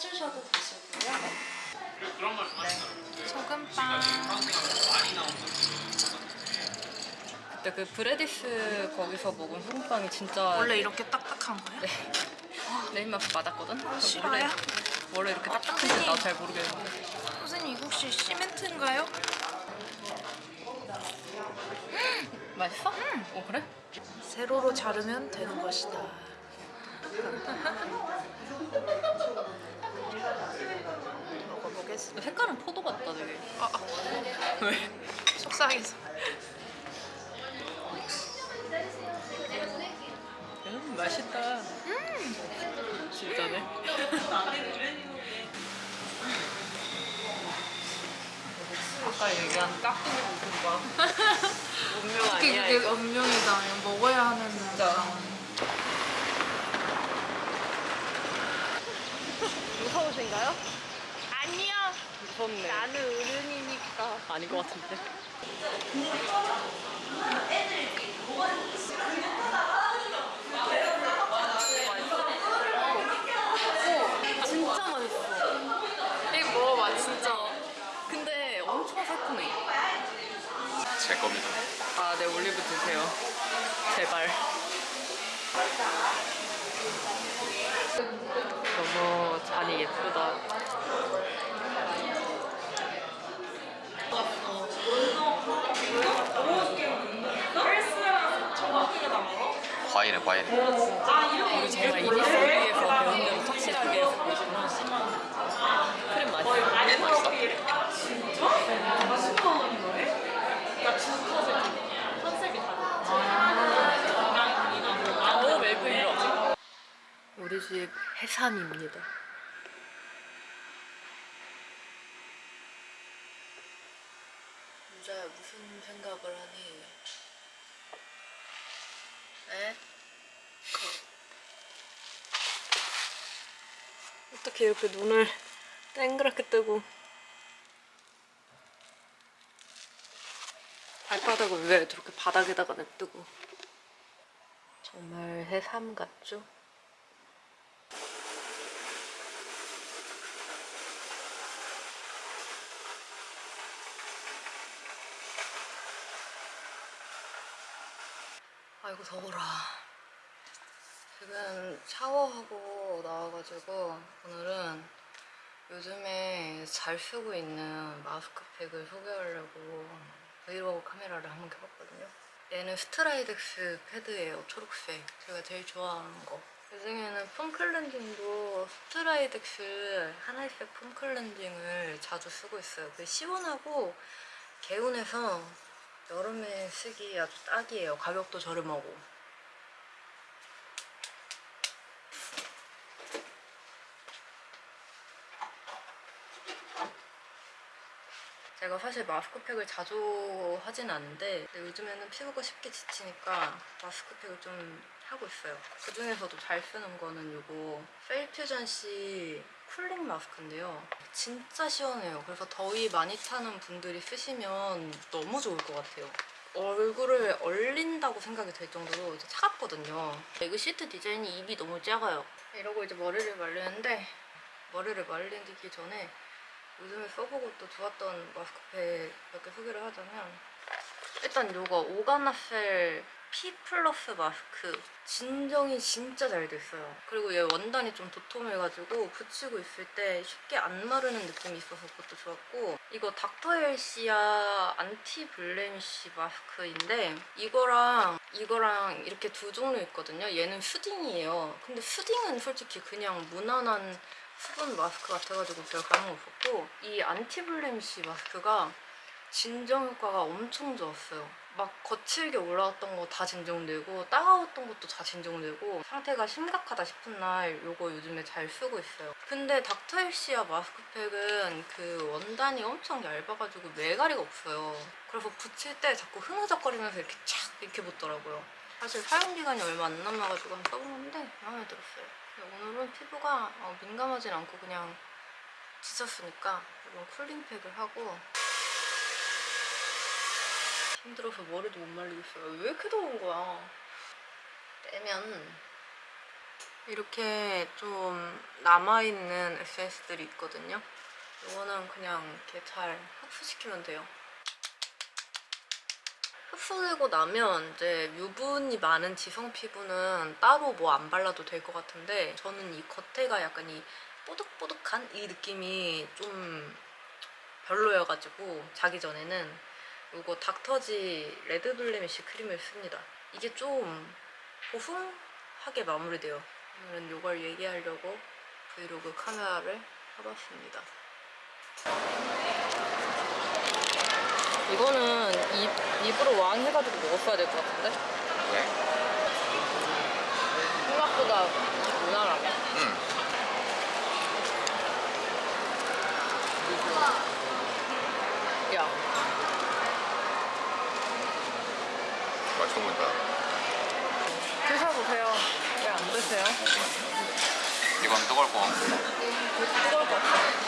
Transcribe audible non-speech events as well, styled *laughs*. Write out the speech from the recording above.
빼주셔도 되시고요. 네. 소금빵. 그때 그 브레디스 거기서 먹은 소금빵이 진짜 원래 이렇게 딱딱한 거예요? 내 입맛 맞았거든? 싫어요? 원래, 원래 이렇게 딱딱한지 나 잘 모르겠는데 선생님 이거 혹시 시멘트인가요? 맛있어? 응. 어 그래? 세로로 자르면 되는 것이다. 색깔은 포도 같다 되게 아, 아, *laughs* 왜? 속상해서. 음 맛있다 음 진짜네 아까 얘기한 깍두기 볶음밥 *laughs* 운명 아니야 이거 운명이다. 먹어야 하는 상황. 무서우신가요? 아니요. 무섭네 나는 어른이니까. 아닌 것 같은데 진짜 맛있어 이거 먹어봐 진짜. 근데 엄청 새콤해 제 겁니다. 아, 네, 올리브 드세요. 제발. 너무 잔이 예쁘다. 과일에 과일에. 우리 정말 이니스리에서 배운 대로 확실하게 쓰고 있구나. 크림 맛있어. 오, 멜크 이러. 우리 집 해산입니다. 유자야 무슨 생각을 하니? 에? 어떻게 이렇게 눈을 땡그랗게 뜨고 발바닥을 왜 저렇게 바닥에다가 냅두고 정말 해삼 같죠? 아이고 더워라 지금 샤워하고 나와가지고 오늘은 요즘에 잘 쓰고 있는 마스크팩을 소개하려고 브이로그 카메라를 한번 켜봤거든요. 얘는 스트라이덱스 패드예요. 초록색. 제가 제일 좋아하는 거. 그중에는 폼 클렌징도 스트라이덱스 파란색 폼 클렌징을 자주 쓰고 있어요. 그 시원하고 개운해서 여름에 쓰기 아주 딱이에요. 가격도 저렴하고. 제가 사실 마스크팩을 자주 하진 않는데 요즘에는 피부가 쉽게 지치니까 마스크팩을 좀 하고 있어요. 그 중에서도 잘 쓰는 거는 이거 펠퓨전 씨 쿨링 마스크인데요. 진짜 시원해요. 그래서 더위 많이 타는 분들이 쓰시면 너무 좋을 것 같아요. 얼굴을 얼린다고 생각이 들 정도로 이제 차갑거든요. 이거 시트 디자인이 입이 너무 작아요. 이러고 이제 머리를 말리는데 머리를 말리기 전에 요즘에 써보고 또 좋았던 마스크팩 몇 개 소개를 하자면 일단 요거 오가나셀 P 플러스 마스크. 진정이 진짜 잘 됐어요. 그리고 얘 원단이 좀 도톰해가지고 붙이고 있을 때 쉽게 안 마르는 느낌이 있어서 그것도 좋았고 이거 닥터 헬시아 anti blemish 마스크인데 이거랑 이거랑 이렇게 두 종류 있거든요. 얘는 soothing이에요. 근데 soothing은 솔직히 그냥 무난한 수분 마스크 같아가지고 제가 까먹었었고 이 안티블레미쉬 마스크가 진정 효과가 엄청 좋았어요. 막 거칠게 올라왔던 거 다 진정되고 따가웠던 것도 다 진정되고 상태가 심각하다 싶은 날 요거 요즘에 잘 쓰고 있어요. 근데 닥터헬시아 마스크팩은 그 원단이 엄청 얇아가지고 매가리가 없어요. 그래서 붙일 때 자꾸 흐느적거리면서 이렇게 착 이렇게 붙더라고요. 사실 사용기간이 얼마 안 남아가지고 한번 써보는데 마음에 들었어요. 오늘은 피부가 어, 민감하진 않고 그냥 지쳤으니까 이런 쿨링팩을 하고 힘들어서 머리도 못 말리겠어요. 왜 이렇게 더운 거야? 빼면 이렇게 좀 남아있는 에센스들이 있거든요. 이거는 그냥 이렇게 잘 흡수시키면 돼요. 흡수되고 나면 이제 유분이 많은 지성 피부는 따로 뭐 안 발라도 될 것 같은데 저는 이 겉에가 약간 이 뽀득뽀득한 이 느낌이 좀 별로여가지고 자기 전에는 이거 닥터지 레드블레미쉬 크림을 씁니다. 이게 좀 보송하게 마무리돼요. 오늘은 이걸 얘기하려고 브이로그 카메라를 켜봤습니다. 이거는 입, 입으로 왕 해가지고 먹었어야 될 것 같은데? 왜? 생각보다 무난하네. 응. 야, 맛있어 보인다. 드셔보세요. 왜 안 드세요? 이건 뜨거울 거. 뜨거울 것 같아.